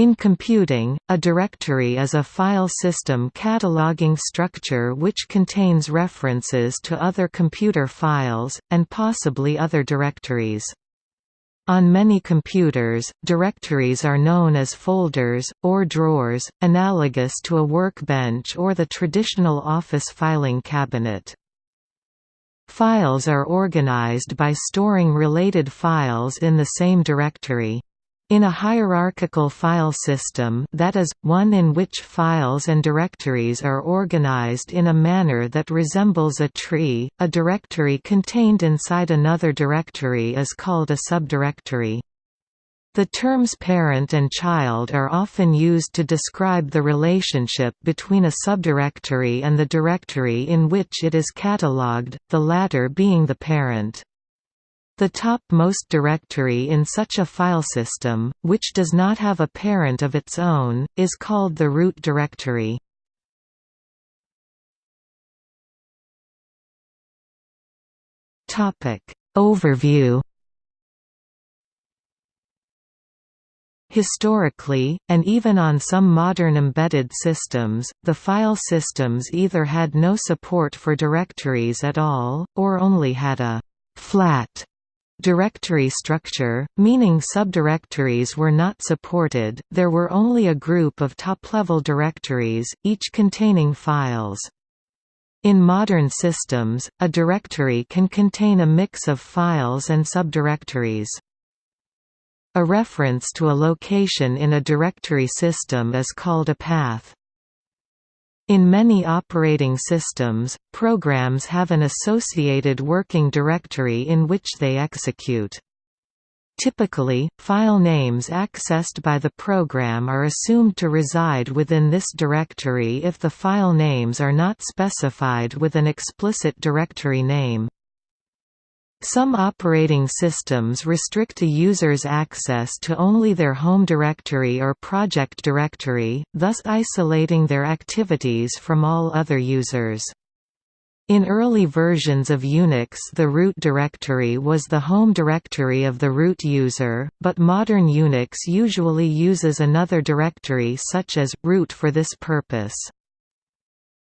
In computing, a directory is a file system cataloging structure which contains references to other computer files, and possibly other directories. On many computers, directories are known as folders, or drawers, analogous to a workbench or the traditional office filing cabinet. Files are organized by storing related files in the same directory. In a hierarchical file system that is, one in which files and directories are organized in a manner that resembles a tree, a directory contained inside another directory is called a subdirectory. The terms parent and child are often used to describe the relationship between a subdirectory and the directory in which it is catalogued, the latter being the parent. The top-most directory in such a file system, which does not have a parent of its own, is called the root directory. Overview Historically, and even on some modern embedded systems, the file systems either had no support for directories at all, or only had a «flat» Directory structure, meaning subdirectories were not supported, there were only a group of top-level directories, each containing files. In modern systems, a directory can contain a mix of files and subdirectories. A reference to a location in a directory system is called a path. In many operating systems, programs have an associated working directory in which they execute. Typically, file names accessed by the program are assumed to reside within this directory if the file names are not specified with an explicit directory name. Some operating systems restrict a user's access to only their home directory or project directory, thus isolating their activities from all other users. In early versions of Unix the root directory was the home directory of the root user, but modern Unix usually uses another directory such as, root for this purpose.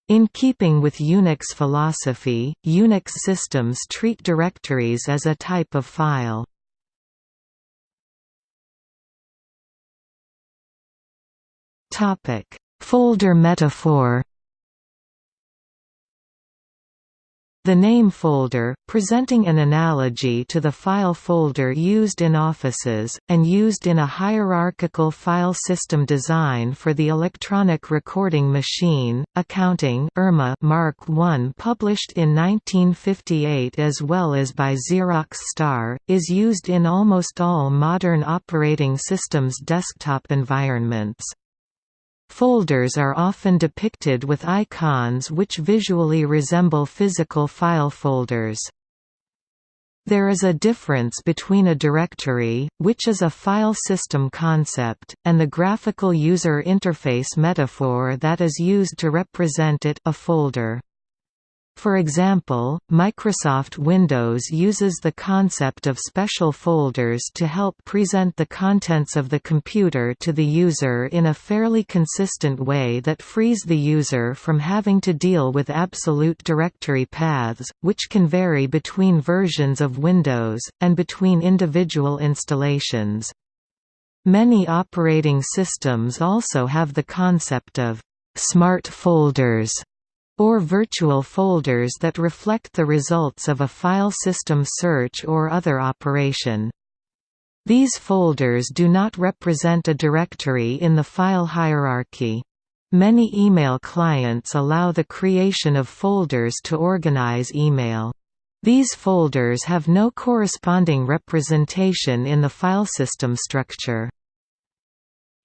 In keeping with Unix philosophy, Unix systems treat directories as a type of file. Folder metaphor The name folder, presenting an analogy to the file folder used in offices, and used in a hierarchical file system design for the electronic recording machine, accounting ERMA Mark I published in 1958 as well as by Xerox Star, is used in almost all modern operating systems desktop environments. Folders are often depicted with icons which visually resemble physical file folders. There is a difference between a directory, which is a file system concept, and the graphical user interface metaphor that is used to represent it a folder. For example, Microsoft Windows uses the concept of special folders to help present the contents of the computer to the user in a fairly consistent way that frees the user from having to deal with absolute directory paths, which can vary between versions of Windows, and between individual installations. Many operating systems also have the concept of smart folders or virtual folders that reflect the results of a file system search or other operation. These folders do not represent a directory in the file hierarchy. Many email clients allow the creation of folders to organize email. These folders have no corresponding representation in the file system structure.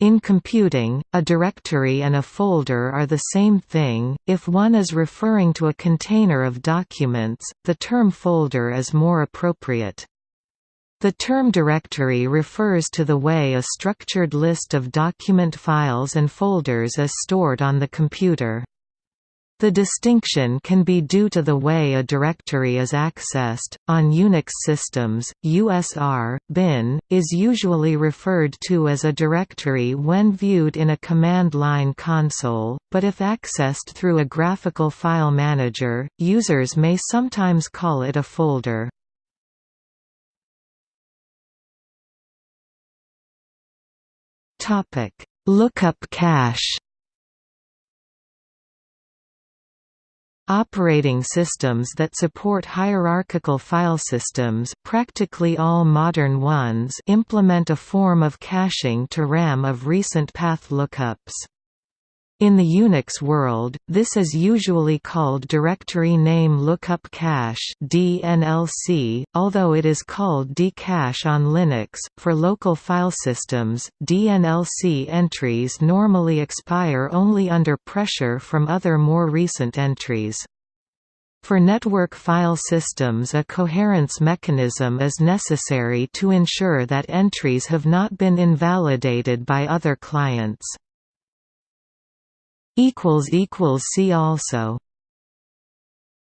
In computing, a directory and a folder are the same thing. If one is referring to a container of documents, the term folder is more appropriate. The term directory refers to the way a structured list of document files and folders is stored on the computer. The distinction can be due to the way a directory is accessed. On Unix systems, USR bin is usually referred to as a directory when viewed in a command line console, but if accessed through a graphical file manager, users may sometimes call it a folder. Lookup cache. Operating systems that support hierarchical file systems practically all modern ones implement a form of caching to RAM of recent path lookups. In the Unix world, this is usually called Directory Name Lookup Cache (DNLC), although it is called dcache on Linux. For local file systems, DNLC entries normally expire only under pressure from other more recent entries. For network file systems a coherence mechanism is necessary to ensure that entries have not been invalidated by other clients. See also